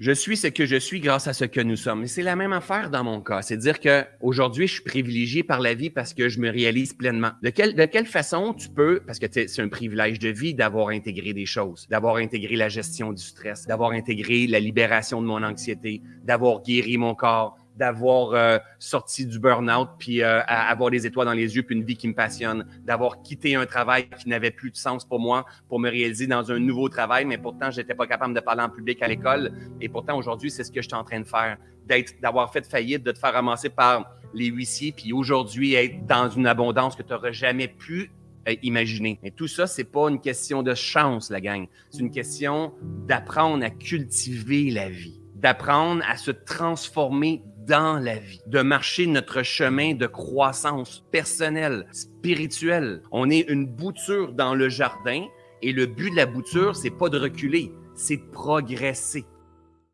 Je suis ce que je suis grâce à ce que nous sommes. Et c'est la même affaire dans mon cas. C'est dire que aujourd'hui, je suis privilégié par la vie parce que je me réalise pleinement. De quelle, de quelle façon tu peux, parce que c'est un privilège de vie d'avoir intégré des choses, d'avoir intégré la gestion du stress, d'avoir intégré la libération de mon anxiété, d'avoir guéri mon corps, d'avoir euh, sorti du burn-out, puis euh, avoir des étoiles dans les yeux, puis une vie qui me passionne, d'avoir quitté un travail qui n'avait plus de sens pour moi pour me réaliser dans un nouveau travail, mais pourtant, j'étais pas capable de parler en public à l'école. Et pourtant, aujourd'hui, c'est ce que je suis en train de faire, d'être, d'avoir fait faillite, de te faire ramasser par les huissiers, puis aujourd'hui, être dans une abondance que tu n'aurais jamais pu euh, imaginer. Mais tout ça, c'est pas une question de chance, la gang. C'est une question d'apprendre à cultiver la vie, d'apprendre à se transformer dans la vie, de marcher notre chemin de croissance personnelle, spirituelle. On est une bouture dans le jardin et le but de la bouture, c'est pas de reculer, c'est de progresser.